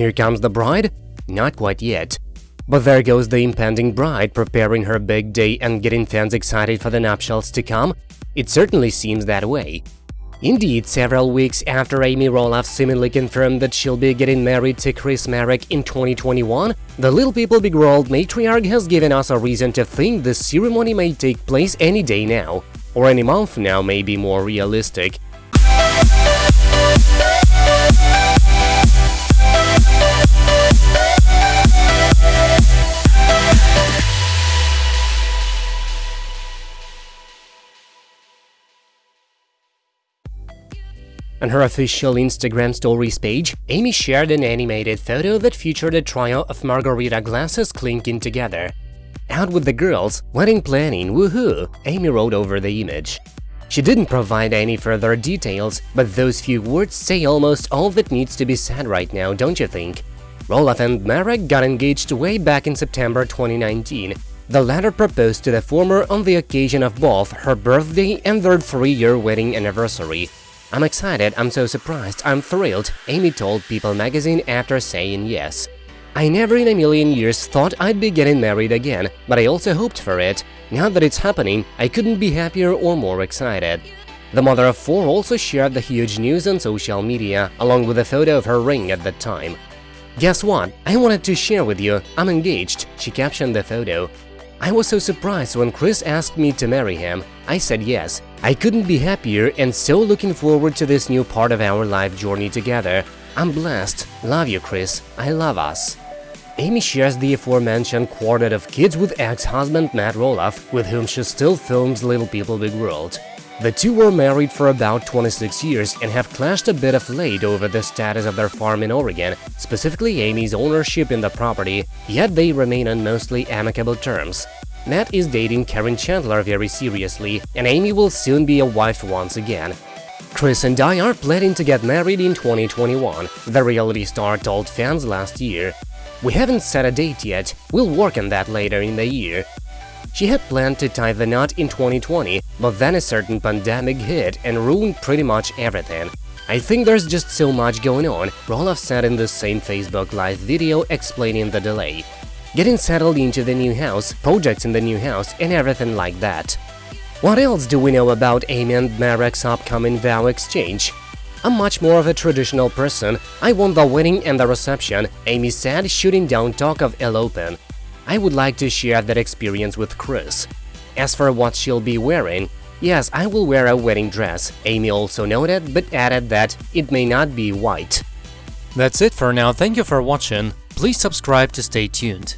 Here comes the bride? Not quite yet. But there goes the impending bride preparing her big day and getting fans excited for the nuptials to come. It certainly seems that way. Indeed, several weeks after Amy Roloff seemingly confirmed that she'll be getting married to Chris Marek in 2021, the Little People Big World matriarch has given us a reason to think the ceremony may take place any day now, or any month now may be more realistic. On her official Instagram stories page, Amy shared an animated photo that featured a trio of margarita glasses clinking together. Out with the girls, wedding planning, woohoo, Amy wrote over the image. She didn't provide any further details, but those few words say almost all that needs to be said right now, don't you think? Roloff and Marek got engaged way back in September 2019. The latter proposed to the former on the occasion of both her birthday and their three-year wedding anniversary. I'm excited, I'm so surprised, I'm thrilled, Amy told People magazine after saying yes. I never in a million years thought I'd be getting married again, but I also hoped for it. Now that it's happening, I couldn't be happier or more excited. The mother of four also shared the huge news on social media, along with a photo of her ring at the time. Guess what? I wanted to share with you, I'm engaged, she captioned the photo. I was so surprised when Chris asked me to marry him. I said yes. I couldn't be happier and so looking forward to this new part of our life journey together. I'm blessed. Love you, Chris. I love us. Amy shares the aforementioned quartet of kids with ex-husband Matt Roloff, with whom she still films Little People Big World. The two were married for about 26 years and have clashed a bit of late over the status of their farm in Oregon, specifically Amy's ownership in the property, yet they remain on mostly amicable terms. Matt is dating Caryn Chandler very seriously, and Amy will soon be a wife once again. Chris and I are planning to get married in 2021, the reality star told fans last year. We haven't set a date yet, we'll work on that later in the year. She had planned to tie the knot in 2020, but then a certain pandemic hit and ruined pretty much everything. I think there's just so much going on, Roloff said in the same Facebook Live video explaining the delay. Getting settled into the new house, projects in the new house, and everything like that. What else do we know about Amy and Marek's upcoming vow exchange? I'm much more of a traditional person, I want the wedding and the reception, Amy said, shooting down talk of eloping. I would like to share that experience with Chris. As for what she'll be wearing, yes, I will wear a wedding dress, Amy also noted, but added that it may not be white. That's it for now, thank you for watching, please subscribe to stay tuned.